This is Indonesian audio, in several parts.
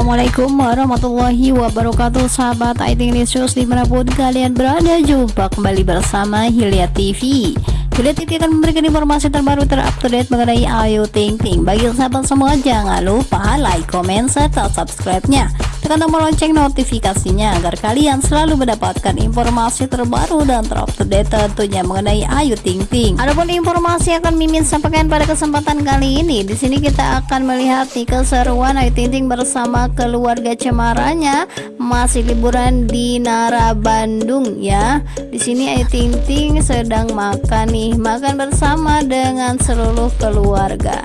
Assalamualaikum warahmatullahi wabarakatuh Sahabat IT News di mana pun kalian berada. Jumpa kembali bersama Hilya TV Hilya TV akan memberikan informasi terbaru terupdate mengenai Ayu Ting Ting. Bagi sahabat semua jangan lupa like, comment, serta subscribe-nya tekan tombol lonceng notifikasinya agar kalian selalu mendapatkan informasi terbaru dan terupdate tentunya mengenai Ayu Ting Ting. Adapun informasi yang akan Mimin sampaikan pada kesempatan kali ini, di sini kita akan melihat nih keseruan Ayu Ting Ting bersama keluarga cemaranya masih liburan di Nara Bandung ya. Di sini Ayu Ting Ting sedang makan nih, makan bersama dengan seluruh keluarga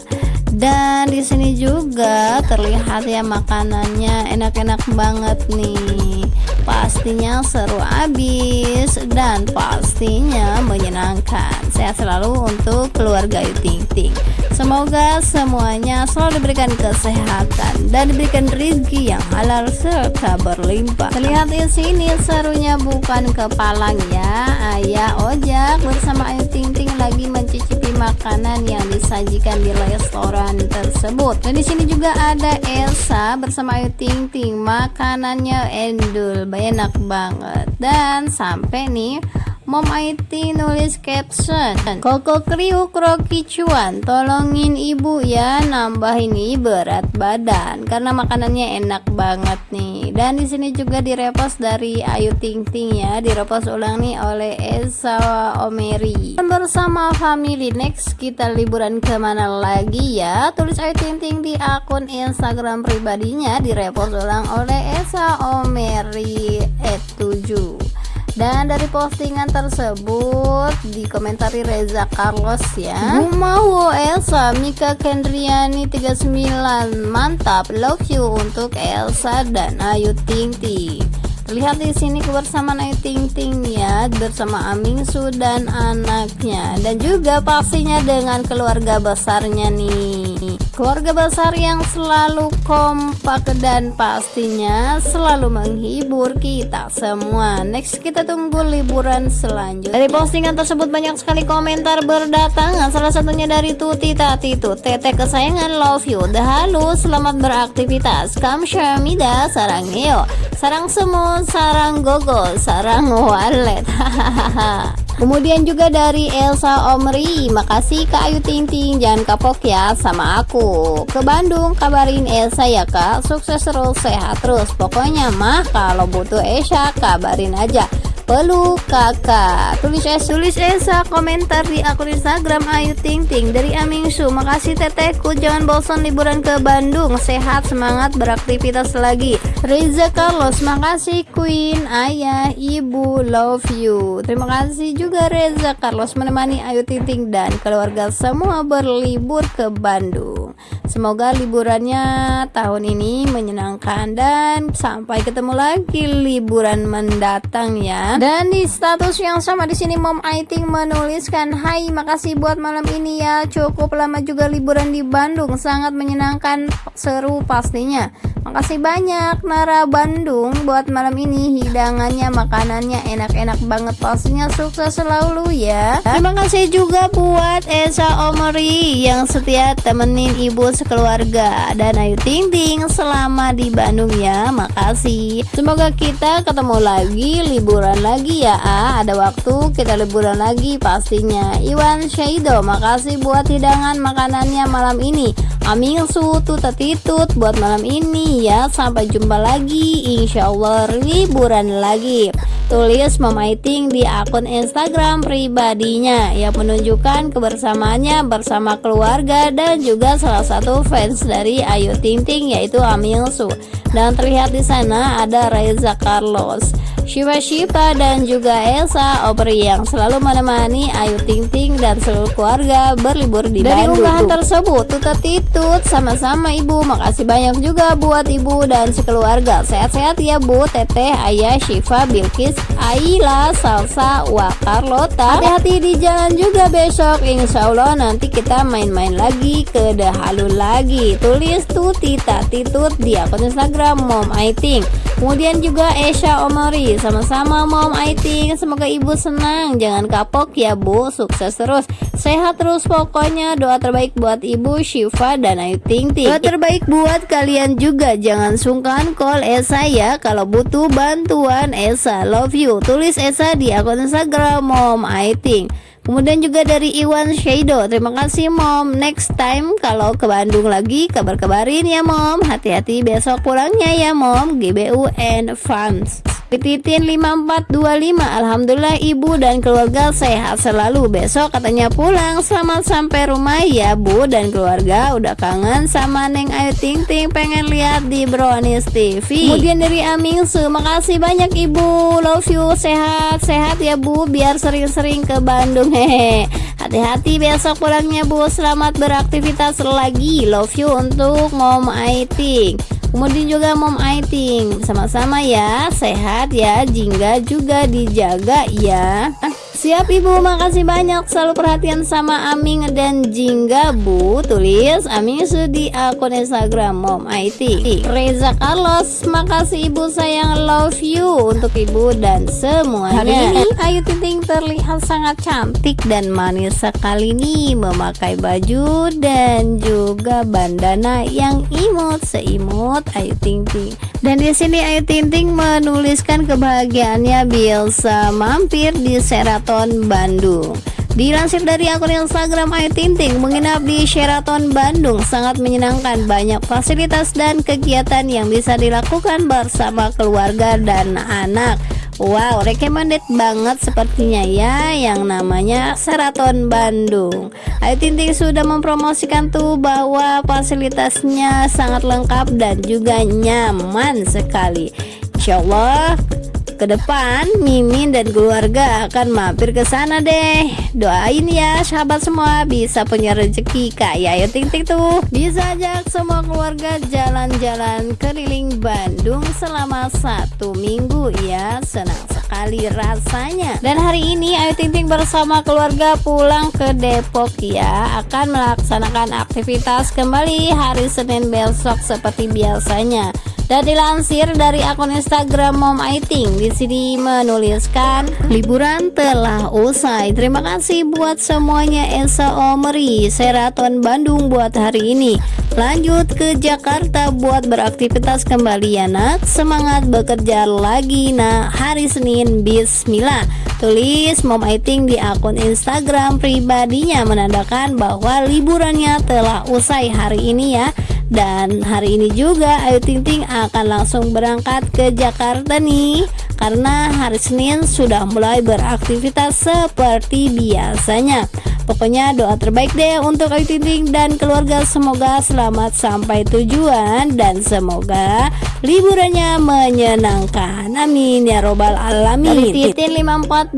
dan di sini juga terlihat ya makanannya enak-enak banget nih. Pastinya seru abis dan pastinya menyenangkan. Sehat selalu untuk keluarga Ayu Ting Ting. Semoga semuanya selalu diberikan kesehatan dan diberikan rezeki yang halal serta berlimpah. Terlihat di sini serunya bukan kepalang ya. Ayah ojak bersama Ayu Ting Ting lagi mencicipi makanan yang disajikan di restoran tersebut. Dan di sini juga ada Elsa bersama Ayu Ting Ting. Makanannya endul, enak banget. Dan sampai nih Mom IT nulis caption. Koko kriuk roki cuan Tolongin ibu ya Nambah ini berat badan. Karena makanannya enak banget nih. Dan di sini juga direpost dari Ayu Ting Ting ya Direpost ulang nih oleh Esa Omeri. Bersama family next kita liburan ke mana lagi ya? Tulis Ayu Ting Ting di akun Instagram pribadinya Direpost ulang oleh Esa Omeri. 7 dan dari postingan tersebut dikomentari Reza Carlos ya. Mau Elsa Mika Kendriani 39 mantap love you untuk Elsa dan Ayu Ting Ting. Lihat di sini kebersamaan Ayu Ting Ting ya bersama Amingsu dan anaknya. Dan juga pastinya dengan keluarga besarnya nih. Keluarga besar yang selalu kompak dan pastinya selalu menghibur kita semua. Next kita tunggu liburan selanjutnya. Dari postingan tersebut banyak sekali komentar berdatangan. Salah satunya dari Tuti Tati Tut, Tete kesayangan love you. Dah halus, selamat beraktivitas. Kamsyamida sarang Neo. Sarang semua sarang gogo sarang walet kemudian juga dari Elsa Omri makasih Kak Ayu Ting Ting jangan kapok ya sama aku. Ke Bandung kabarin Elsa ya Kak. Sukses terus sehat terus. Pokoknya mah kalau butuh Esha kabarin aja peluk kakak. Tulis es tulis Esa komentar di akun Instagram Ayu Ting Ting. Dari Amingsu makasih tetehku jangan bosan liburan ke Bandung. Sehat semangat beraktivitas lagi. Reza Carlos makasih Queen. Ayah ibu love you. Terima kasih juga Reza Carlos menemani Ayu Ting Ting dan keluarga semua berlibur ke Bandung semoga liburannya tahun ini menyenangkan dan sampai ketemu lagi liburan mendatang ya. Dan di status yang sama di sini Mom Aiting menuliskan, "Hai, makasih buat malam ini ya. Cukup lama juga liburan di Bandung, sangat menyenangkan, seru pastinya." Makasih banyak Nara Bandung buat malam ini. Hidangannya makanannya enak-enak banget. Pastinya sukses selalu ya. Terima kasih juga buat Esa Omori yang setia temenin ibu sekeluarga. Dan Ayu Ting Ting selama di Bandung ya. Makasih. Semoga kita ketemu lagi liburan lagi ya ah, ada waktu kita liburan lagi pastinya. Iwan Shaido makasih buat hidangan makanannya malam ini. Amin sutu tetitut buat malam ini ya. Sampai jumpa lagi. Insya Allah liburan lagi Tulis memaiting di akun Instagram pribadinya Yang menunjukkan kebersamaannya bersama keluarga Dan juga salah satu fans dari Ayu Ting Ting yaitu Amil Su Dan terlihat di sana ada Reza Carlos Shiva Shiva dan juga Elsa Opri yang selalu menemani Ayu Ting Ting dan seluruh keluarga berlibur di Dari Bandung. Dari unggahan tersebut, tutat titut sama-sama ibu. Makasih banyak juga buat ibu dan sekeluarga. Sehat-sehat ya bu, teteh, ayah, Shiva, Bilkis, Aila, Salsa, Wah, Carlota. Hati-hati di jalan juga besok. Insya Allah nanti kita main-main lagi ke Dahalu lagi. Tulis tuh tita titut di akun Instagram Mom Aiting. Kemudian juga Esha Omori sama-sama Mom Aiting Semoga ibu senang Jangan kapok ya bu Sukses terus Sehat terus pokoknya. Doa terbaik buat Ibu Syifa dan Ayu Ting Ting. Doa terbaik buat kalian juga. Jangan sungkan call Esa ya. Kalau butuh bantuan Esa love you. Tulis Esa di akun Instagram Mom Ayu Ting. Kemudian juga dari Iwan Shado Terima kasih mom. Next time kalau ke Bandung lagi Kabar-kabarin ya mom. Hati-hati besok pulangnya ya mom. GBUN Farms Titin 5425 Alhamdulillah ibu dan keluarga sehat selalu. Besok katanya pulang. Selamat sampai rumah ya bu. Dan keluarga Udah kangen sama Neng Ayu Ting Ting. Pengen lihat di Brownies TV Kemudian dari Amingsu Makasih banyak ibu. Love you. Sehat-sehat ya bu. Biar sering-sering ke Bandung. Hehe. Hati-hati besok pulangnya bu. Selamat beraktivitas lagi. Love you untuk Mom Aiting Kemudian juga Mom Aiting. Sama-sama ya Sehat ya Jingga juga dijaga ya Siap ibu. Makasih banyak. Selalu perhatian sama Aming dan Jingga bu. Tulis Aming di akun Instagram Mom IT Reza Carlos makasih ibu. Sayang love you Untuk ibu dan semuanya. Hari ini Ayu Ting terlihat sangat cantik dan manis sekali nih. Memakai baju dan juga bandana yang imut Seimut Ayu Ting Ting Dan di sini Ayu Ting Ting menuliskan kebahagiaannya. Bisa mampir di Seraton Sheraton Bandung. Dilansir dari akun Instagram Ayu Tinting, menginap di Sheraton Bandung sangat menyenangkan, banyak fasilitas dan kegiatan yang bisa dilakukan bersama keluarga dan anak. Wow, recommended banget sepertinya ya yang namanya Sheraton Bandung. Ayu Tinting sudah mempromosikan tuh bahwa fasilitasnya sangat lengkap dan juga nyaman sekali. Insya Allah ke depan Mimin dan keluarga akan mampir ke sana deh. Doain ya sahabat semua. Bisa punya rezeki kayak Ayu Ting Ting tuh. Bisa ajak semua keluarga jalan-jalan keliling Bandung selama satu minggu ya. Senang sekali rasanya. Dan hari ini Ayu Ting Ting bersama keluarga pulang ke Depok ya. Akan melaksanakan aktivitas kembali hari Senin besok seperti biasanya dan dilansir dari akun Instagram Mom Aiting di sini menuliskan liburan telah usai. Terima kasih buat semuanya Elsa Omri Seraton Bandung buat hari ini. Lanjut ke Jakarta buat beraktivitas kembali ya nak. Semangat bekerja lagi nah hari Senin Bismillah. Tulis Mom Aiting di akun Instagram pribadinya menandakan bahwa liburannya telah usai hari ini ya dan hari ini juga Ayu Ting Ting akan langsung berangkat ke Jakarta nih. Karena hari Senin sudah mulai beraktivitas seperti biasanya Pokoknya doa terbaik deh untuk Ayu Ting Ting dan keluarga semoga selamat sampai tujuan dan semoga liburannya menyenangkan. Amin ya robbal alamin. Titin 5425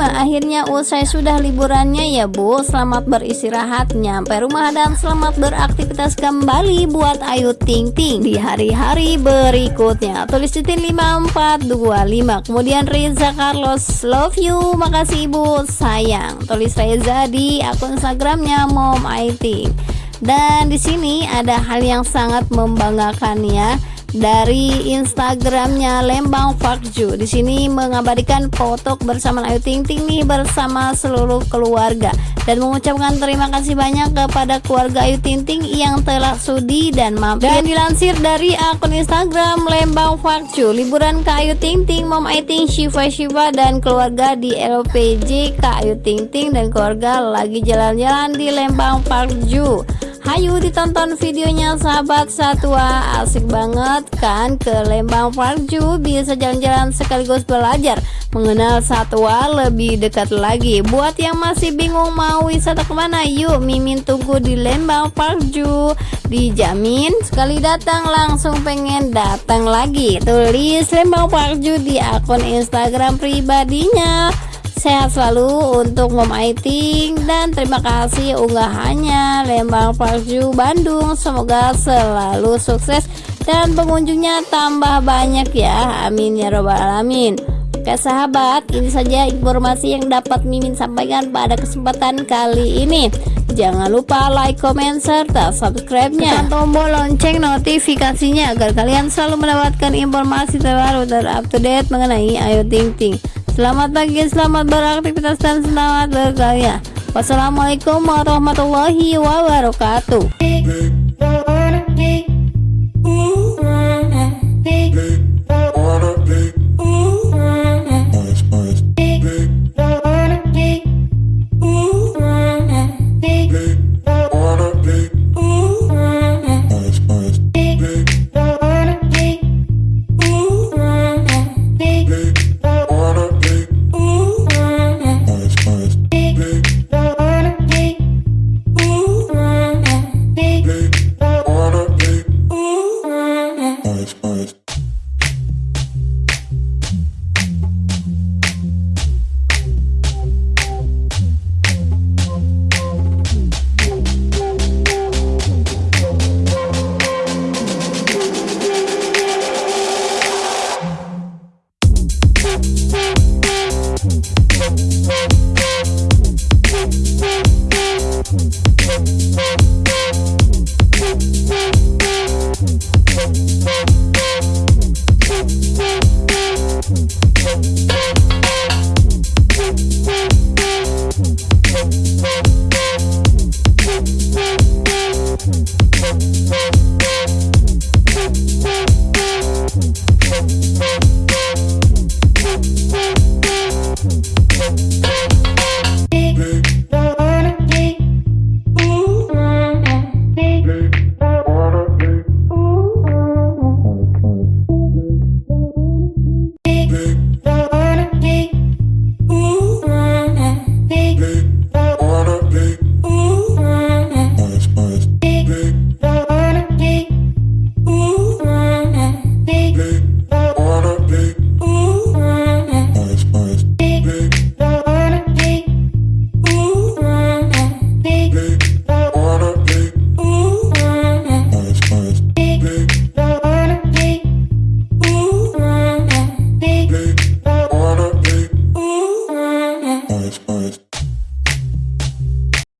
akhirnya usai sudah liburannya ya Bu. Selamat beristirahat nyampe rumah dan selamat beraktivitas kembali buat Ayu Ting Ting di hari-hari berikutnya. Tulis Titin 5425. Kemudian Reza Carlos love you. Makasih Ibu sayang. Tulis Reza di akun Instagramnya Mom IT. Dan di sini ada hal yang sangat membanggakan ya dari Instagramnya Lembang Fakju. Di sini mengabadikan foto bersama Ayu Ting Ting nih bersama seluruh keluarga dan mengucapkan terima kasih banyak kepada keluarga Ayu Ting Ting yang telah sudi dan mampir. Dan dilansir dari akun Instagram Lembang Fakju, liburan ke Ayu Ting Ting, Mom Ayu Shiva Shiva dan keluarga di LPJ Kak Ayu Ting Ting dan keluarga lagi jalan-jalan di Lembang Fakju. Hayu ditonton videonya sahabat satwa Asik banget kan ke Lembang Parju Bisa jalan-jalan sekaligus belajar Mengenal satwa lebih dekat lagi. Buat yang masih bingung mau wisata ke mana Yuk Mimin tunggu di Lembang Parju Dijamin sekali datang langsung pengen datang lagi. Tulis Lembang Parju di akun Instagram pribadinya Sehat selalu untuk Mom Aiting dan terima kasih unggahannya Lembang Parju Bandung. Semoga selalu sukses dan pengunjungnya tambah banyak ya. Amin ya robbal alamin. Oke sahabat, ini saja informasi yang dapat Mimin sampaikan pada kesempatan kali ini. Jangan lupa like, comment, serta subscribe-nya. Tekan tombol lonceng notifikasinya agar kalian selalu mendapatkan informasi terbaru dan up to date mengenai Ayu Ting Ting. Selamat pagi, selamat beraktivitas dan selamat berkarya. Wassalamualaikum warahmatullahi wabarakatuh.